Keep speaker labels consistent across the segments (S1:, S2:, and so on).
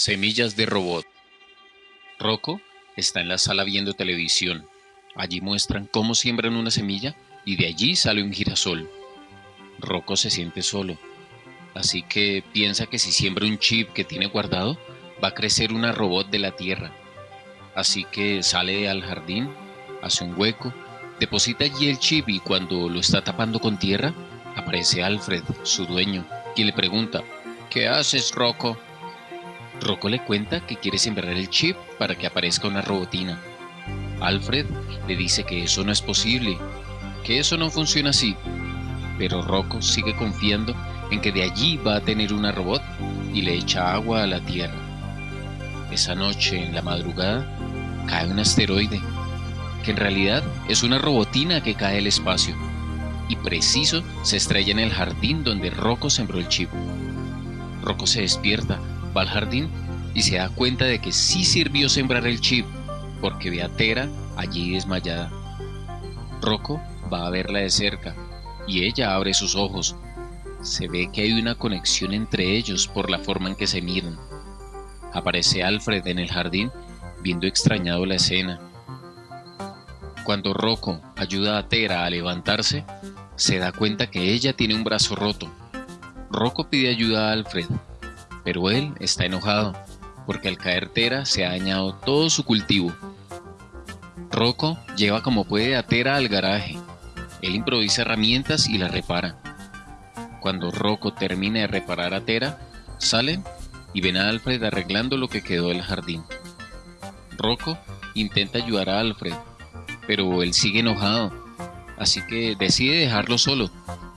S1: Semillas de robot. Rocco está en la sala viendo televisión. Allí muestran cómo siembran una semilla y de allí sale un girasol. Rocco se siente solo, así que piensa que si siembra un chip que tiene guardado, va a crecer una robot de la Tierra. Así que sale al jardín, hace un hueco, deposita allí el chip y cuando lo está tapando con tierra, aparece Alfred, su dueño, y le pregunta, ¿Qué haces, Rocco? Rocco le cuenta que quiere sembrar el chip para que aparezca una robotina. Alfred le dice que eso no es posible, que eso no funciona así, pero Rocco sigue confiando en que de allí va a tener una robot y le echa agua a la Tierra. Esa noche, en la madrugada, cae un asteroide, que en realidad es una robotina que cae al espacio, y preciso se estrella en el jardín donde Rocco sembró el chip. Rocco se despierta va al jardín y se da cuenta de que sí sirvió sembrar el chip, porque ve a Tera allí desmayada. Rocco va a verla de cerca y ella abre sus ojos. Se ve que hay una conexión entre ellos por la forma en que se miran. Aparece Alfred en el jardín viendo extrañado la escena. Cuando Rocco ayuda a Tera a levantarse, se da cuenta que ella tiene un brazo roto. Rocco pide ayuda a Alfred, pero él está enojado porque al caer Tera se ha dañado todo su cultivo. Rocco lleva como puede a Tera al garaje. Él improvisa herramientas y la repara. Cuando Rocco termina de reparar a Tera, salen y ven a Alfred arreglando lo que quedó del jardín. Rocco intenta ayudar a Alfred, pero él sigue enojado, así que decide dejarlo solo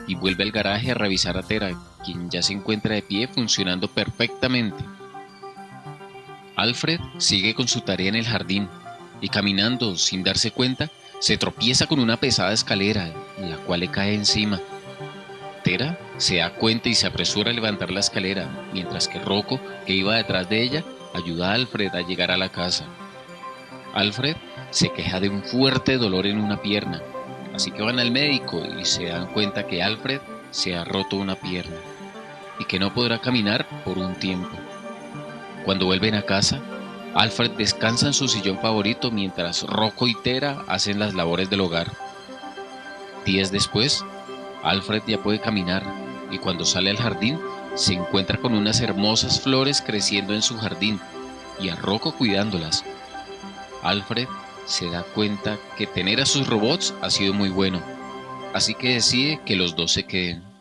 S1: y vuelve al garaje a revisar a Tera, quien ya se encuentra de pie funcionando perfectamente. Alfred sigue con su tarea en el jardín y caminando sin darse cuenta se tropieza con una pesada escalera, la cual le cae encima. Tera se da cuenta y se apresura a levantar la escalera, mientras que Rocco, que iba detrás de ella, ayuda a Alfred a llegar a la casa. Alfred se queja de un fuerte dolor en una pierna, así que van al médico y se dan cuenta que Alfred se ha roto una pierna y que no podrá caminar por un tiempo. Cuando vuelven a casa, Alfred descansa en su sillón favorito mientras Rocco y Tera hacen las labores del hogar. Días después, Alfred ya puede caminar y cuando sale al jardín se encuentra con unas hermosas flores creciendo en su jardín y a Rocco cuidándolas. Alfred se da cuenta que tener a sus robots ha sido muy bueno, así que decide que los dos se queden.